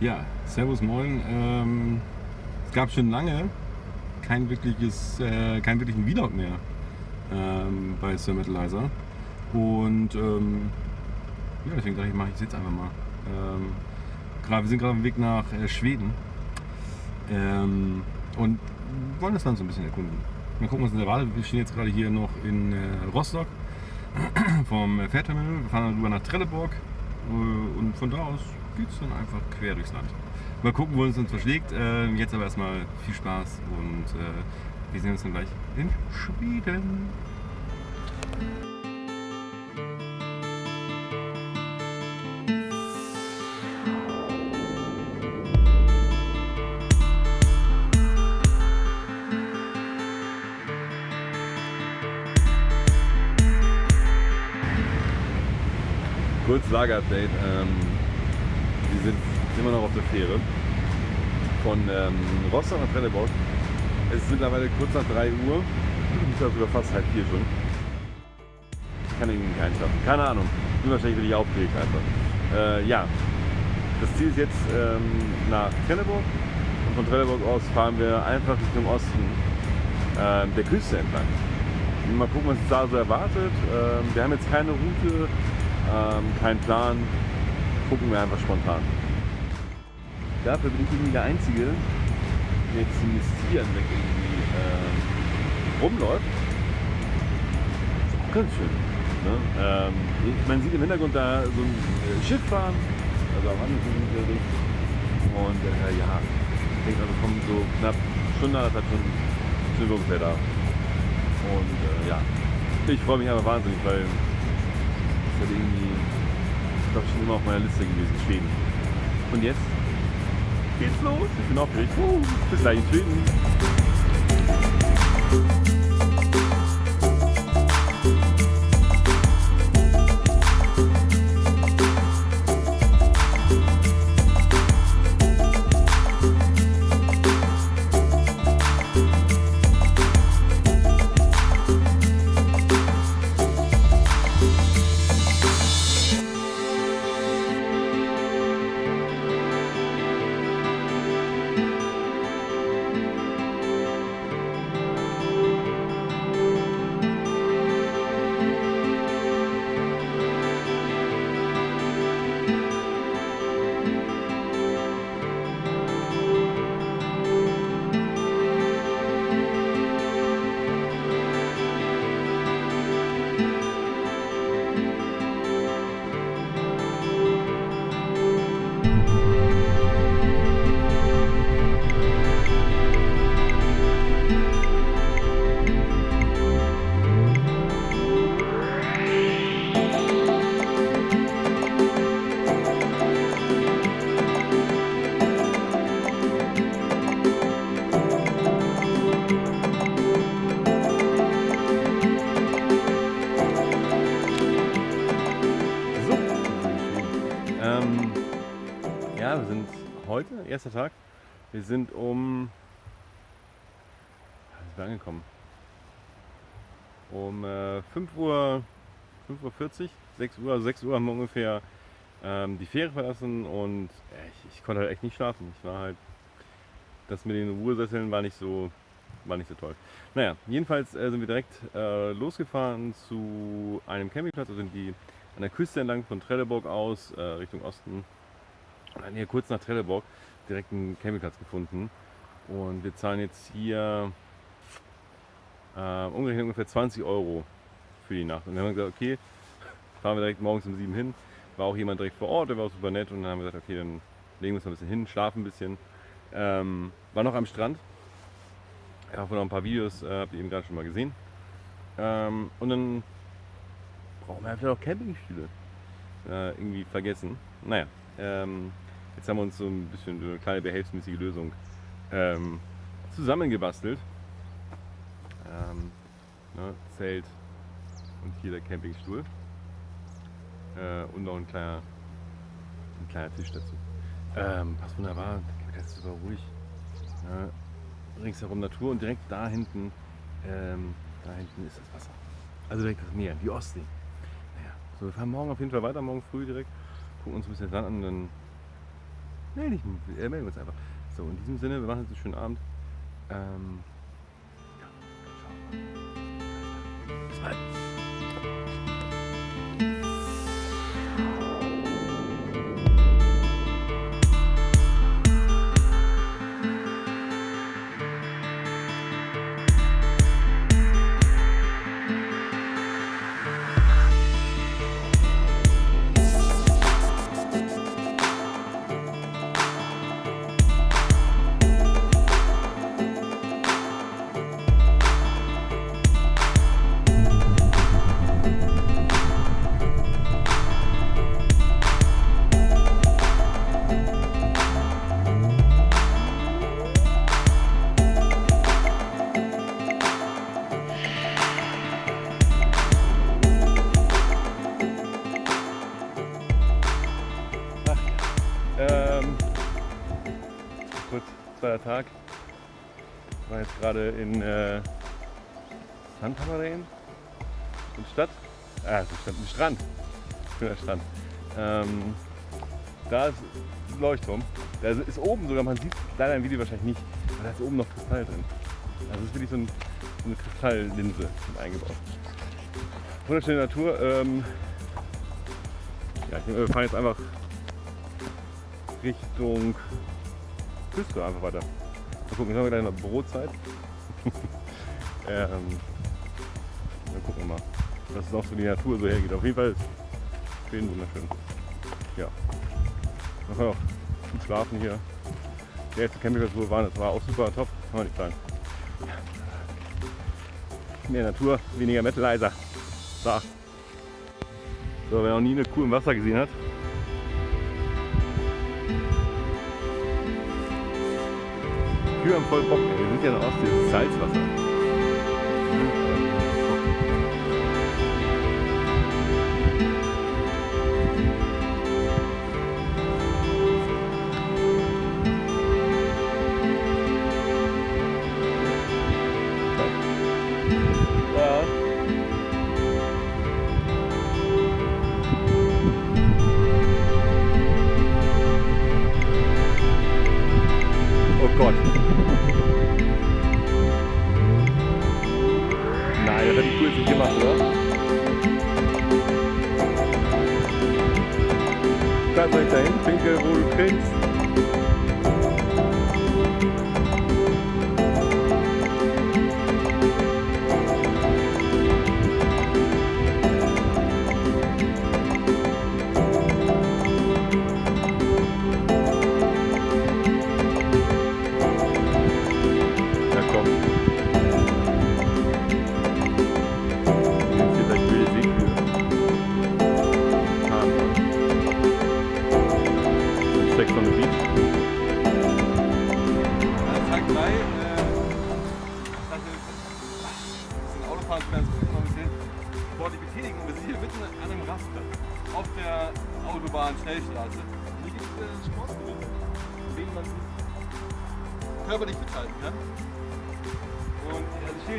Ja, Servus Moin. Ähm, es gab schon lange kein wirkliches, äh, keinen wirklichen Vlog mehr ähm, bei Sir Metalizer. Und ähm, ja, deswegen dachte ich, mache ich es jetzt einfach mal. Ähm, grad, wir sind gerade auf dem Weg nach äh, Schweden ähm, und wollen das Land so ein bisschen erkunden. Mal gucken, was uns erwartet. Wir stehen jetzt gerade hier noch in äh, Rostock vom Fährterminal. Wir fahren dann rüber nach Trelleborg äh, und von da aus es dann einfach quer durchs Land. Mal gucken, wo es uns verschlägt. Äh, jetzt aber erstmal viel Spaß und äh, wir sehen uns dann gleich in Schweden. Kurz Lager-Update. Ähm, immer noch auf der Fähre von ähm, Rostock nach Trelleborg. Es ist mittlerweile kurz nach 3 Uhr. Ich glaube fast halb vier schon. Ich kann irgendwie nicht einschlafen. Keine Ahnung. Bin wahrscheinlich wirklich aufgeregt einfach. Äh, ja, das Ziel ist jetzt ähm, nach Trelleborg. Und von Trelleborg aus fahren wir einfach Richtung Osten äh, der Küste entlang. Mal gucken, was uns da so erwartet. Ähm, wir haben jetzt keine Route ähm, kein Plan, gucken wir einfach spontan. Dafür bin ich irgendwie der Einzige, der jetzt ziemlich weg irgendwie ähm, rumläuft. Ganz schön. Ne? Ähm, man sieht im Hintergrund da so ein äh, Schiff fahren, also am anderen. Und äh, ja, ich denke, also kommen so knapp Stunde, anderthalb Stunden sind wir ungefähr da. Und äh, ja, ich freue mich einfach wahnsinnig, weil das irgendwie, ich glaube, schon immer auf meiner Liste gewesen, Schweden. Und jetzt geht's los. Ich bin aufgeregt. Uh, bis gleich in Schweden. Erster Tag. Wir sind um. Sind wir angekommen? Um äh, 5 Uhr, 5 Uhr 40, 6 Uhr, also 6 Uhr haben wir ungefähr ähm, die Fähre verlassen und äh, ich, ich, konnte halt echt nicht schlafen. Ich war halt. Das mit den Ruhesesseln war nicht so, war nicht so toll. Naja, jedenfalls äh, sind wir direkt äh, losgefahren zu einem Campingplatz, also sind die an der Küste entlang von Trelleborg aus äh, Richtung Osten und dann hier kurz nach Trelleborg direkt einen Campingplatz gefunden. Und wir zahlen jetzt hier äh, ungefähr 20 Euro für die Nacht. Und dann haben wir gesagt, okay, fahren wir direkt morgens um 7 hin. War auch jemand direkt vor Ort, der war auch super nett. Und dann haben wir gesagt, okay, dann legen wir uns noch ein bisschen hin, schlafen ein bisschen. Ähm, war noch am Strand. Ich habe noch ein paar Videos, äh, habt ihr eben gerade schon mal gesehen. Ähm, und dann brauchen wir einfach noch Campingstühle. Äh, irgendwie vergessen. Naja, ähm, jetzt haben wir uns so ein bisschen eine kleine behelfsmäßige Lösung ähm, zusammengebastelt. Ähm, ne, Zelt und hier der Campingstuhl. Äh, und noch ein kleiner, ein kleiner Tisch dazu. Ähm, passt wunderbar, das ist super ruhig. Ja, ringsherum Natur und direkt da hinten, ähm, da hinten ist das Wasser. Also direkt das Meer, die Ostsee. Naja, so wir fahren morgen auf jeden Fall weiter, morgen früh direkt gucken uns ein bisschen Sand an, dann melde dich, äh, melden wir uns einfach. So, in diesem Sinne, wir machen jetzt einen schönen Abend. Ähm, ja, ciao. Bis bald. Tag. Ich war jetzt gerade in äh, Santa Maria in Stadt. Ah, ist Stadt, ein Strand. Schöner Strand. Ähm, da ist ein Leuchtturm. Der ist oben sogar, man sieht leider im Video wahrscheinlich nicht, aber da ist oben noch Kristall drin. Also es ist wirklich so, ein, so eine Kristalllinse eingebaut. Wunderschöne Natur. Ähm, ja, ich, wir fahren jetzt einfach Richtung Küste einfach weiter. Mal gucken, jetzt haben wir gleich noch Brotzeit. ähm, dann gucken wir mal, dass es auch so die Natur so hergeht. Auf jeden Fall ist schön wunderschön. Ja. Man kann auch gut schlafen hier. Der erste Campingplatz, wo wir waren, das war auch super top. Kann man nicht sagen. Mehr Natur, weniger Metalizer. So. So, wer noch nie eine Kuh im Wasser gesehen hat, Kühe haben voll Bock. Wir sind ja Ostsee, das ist Salzwasser.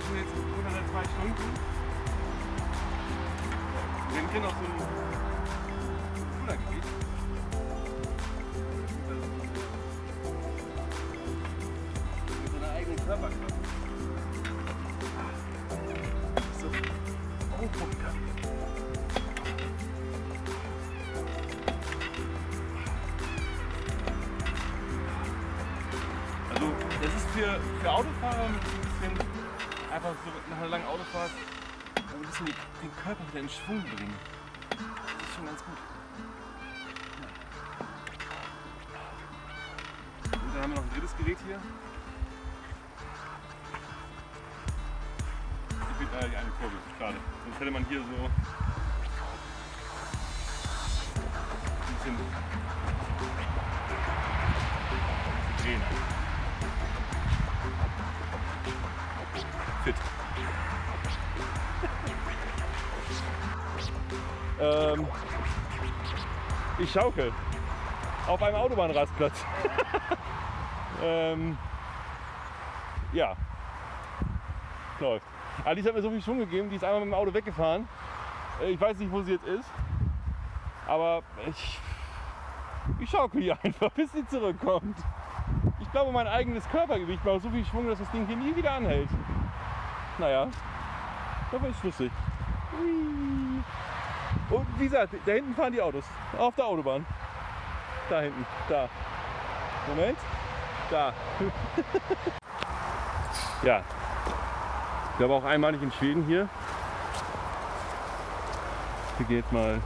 Ich schon jetzt ungefähr seit zwei Stunden. Wir sind hier noch so ein Schultergebiet. Mit seiner eigenen Körperkraft. So. Oh, oh, Also, das ist für, für Autofahrer ein bisschen einfach so nach einer langen Autofahrt ein bisschen den Körper wieder in Schwung bringen. Das ist schon ganz gut. Und dann haben wir noch ein drittes Gerät hier. Ich bin äh, die eine Kurve, schade. Sonst hätte man hier so ein bisschen ähm, ich schaukel auf einem Autobahnrastplatz. ähm, ja, läuft. Alice hat mir so viel Schwung gegeben, die ist einmal mit dem Auto weggefahren. Äh, Ich weiß nicht, wo sie jetzt ist. Aber ich Ich schaukel hier einfach, bis sie zurückkommt. Ich glaube, mein eigenes Körpergewicht macht so viel Schwung, dass das Ding hier nie wieder anhält. Naja, aber ist lustig. Hui. Und wie gesagt, da hinten fahren die Autos. Auf der Autobahn. Da hinten. Da. Moment. Da. ja. Ich glaube auch einmalig in Schweden hier. Gehen jetzt mal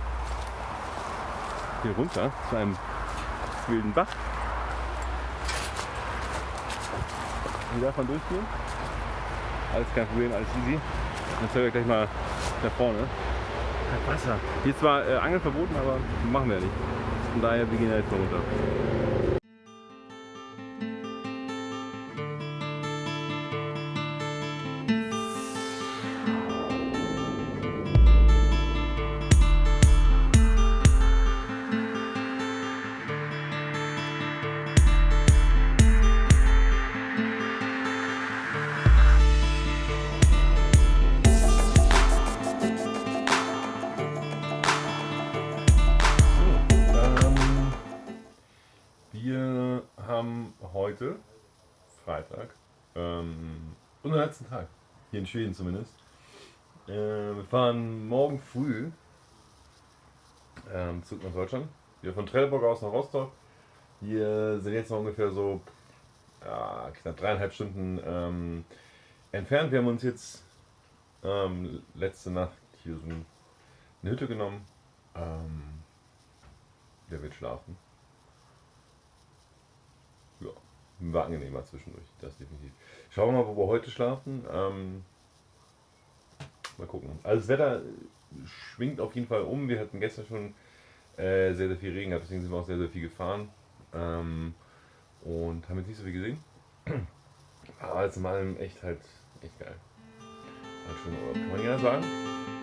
hier runter zu einem wilden Bach. Hier darf man durchgehen. Alles kein Problem, alles easy. Dann zeigen wir gleich mal da vorne. Hat Wasser. Hier ist zwar äh, Angeln verboten, aber machen wir ja nicht. Von daher, wir gehen ja jetzt mal runter. Heute, Freitag, ähm, unseren letzten Tag, hier in Schweden zumindest. Äh, wir fahren morgen früh ähm, zurück nach Deutschland. Wir von Trelleborg aus nach Rostock. Wir sind jetzt noch ungefähr so ja, knapp dreieinhalb Stunden ähm, entfernt. Wir haben uns jetzt ähm, letzte Nacht hier so eine Hütte genommen. Ähm, der wird schlafen. Ja, war angenehmer zwischendurch, das definitiv. Schauen wir mal, wo wir heute schlafen. Ähm, mal gucken. Also das Wetter schwingt auf jeden Fall um. Wir hatten gestern schon äh, sehr, sehr viel Regen, gehabt, deswegen sind wir auch sehr, sehr viel gefahren. Ähm, und haben jetzt nicht so viel gesehen. Aber alles in allem echt halt echt geil. Halt schön, Urlaub, kann man ja sagen.